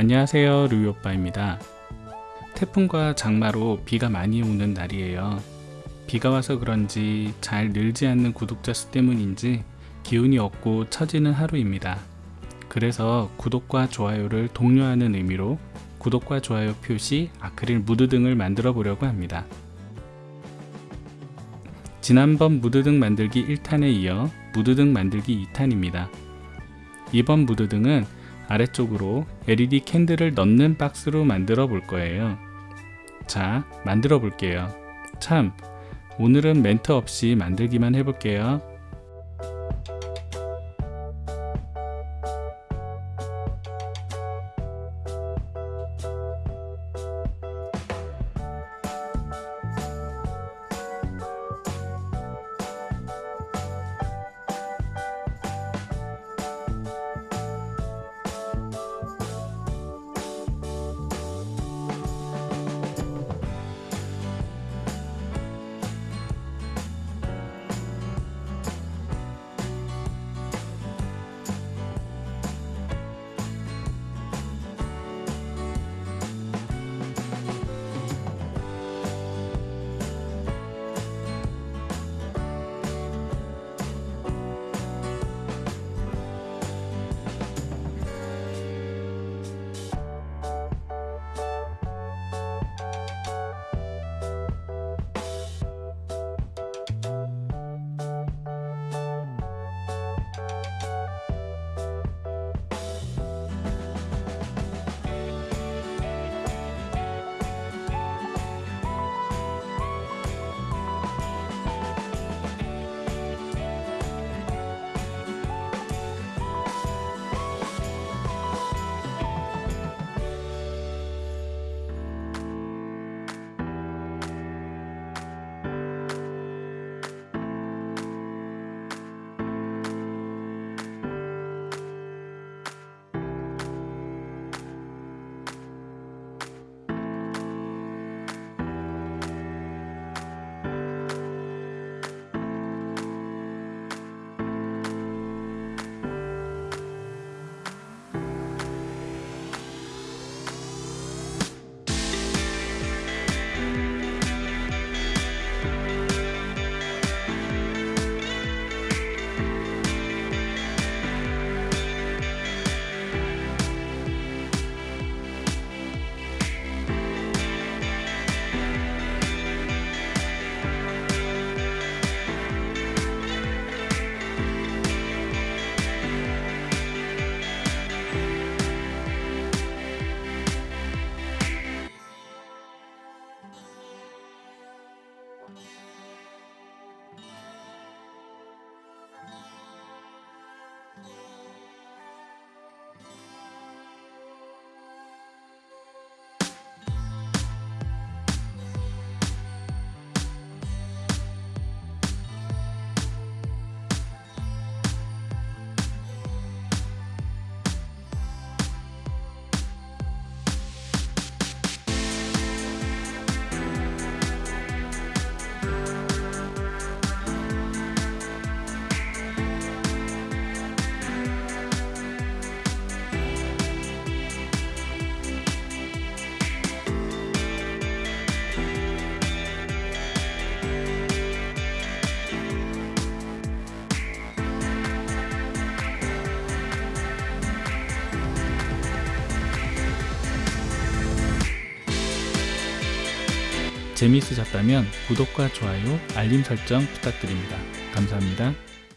안녕하세요 루이오빠입니다. 태풍과 장마로 비가 많이 오는 날이에요. 비가 와서 그런지 잘 늘지 않는 구독자 수 때문인지 기운이 없고 처지는 하루입니다. 그래서 구독과 좋아요를 독려하는 의미로 구독과 좋아요 표시 아크릴 무드 등을 만들어 보려고 합니다. 지난번 무드등 만들기 1탄에 이어 무드등 만들기 2탄입니다. 이번 무드등은 아래쪽으로 LED 캔들을 넣는 박스로 만들어 볼 거예요. 자, 만들어 볼게요. 참, 오늘은 멘트 없이 만들기만 해볼게요. 재미있으셨다면 구독과 좋아요, 알림 설정 부탁드립니다. 감사합니다.